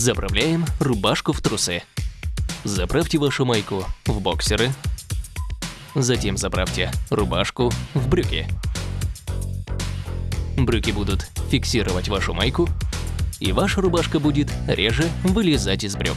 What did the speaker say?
Заправляем рубашку в трусы. Заправьте вашу майку в боксеры. Затем заправьте рубашку в брюки. Брюки будут фиксировать вашу майку, и ваша рубашка будет реже вылезать из брюк.